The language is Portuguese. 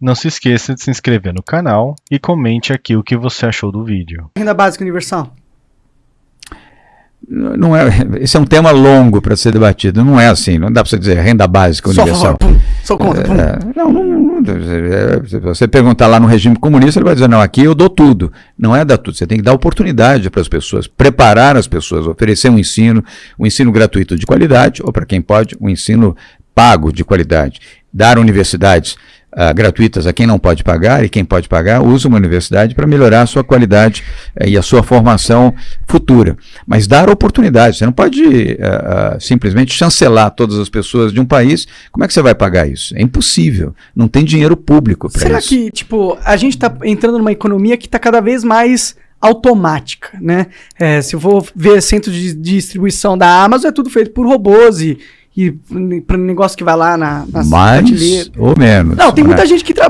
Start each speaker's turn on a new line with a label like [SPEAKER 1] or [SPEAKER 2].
[SPEAKER 1] Não se esqueça de se inscrever no canal e comente aqui o que você achou do vídeo.
[SPEAKER 2] Renda básica universal.
[SPEAKER 3] Não é, esse é um tema longo para ser debatido. Não é assim, não dá para você dizer renda básica
[SPEAKER 2] Só
[SPEAKER 3] universal.
[SPEAKER 2] pum, sou contra, pum.
[SPEAKER 3] É, não, não, não, é, se você perguntar lá no regime comunista, ele vai dizer: não, aqui eu dou tudo. Não é dar tudo, você tem que dar oportunidade para as pessoas, preparar as pessoas, oferecer um ensino, um ensino gratuito de qualidade, ou para quem pode, um ensino pago de qualidade. Dar universidades ah, gratuitas a quem não pode pagar e quem pode pagar usa uma universidade para melhorar a sua qualidade eh, e a sua formação futura. Mas dar oportunidade, você não pode ah, simplesmente chancelar todas as pessoas de um país. Como é que você vai pagar isso? É impossível. Não tem dinheiro público para
[SPEAKER 2] Será
[SPEAKER 3] isso.
[SPEAKER 2] que, tipo, a gente tá entrando numa economia que tá cada vez mais automática, né? É, se eu for ver centro de distribuição da Amazon, é tudo feito por robôs e, e para negócio que vai lá na, nas
[SPEAKER 3] Mais ou menos.
[SPEAKER 2] Não, tem
[SPEAKER 3] né?
[SPEAKER 2] muita gente que trabalha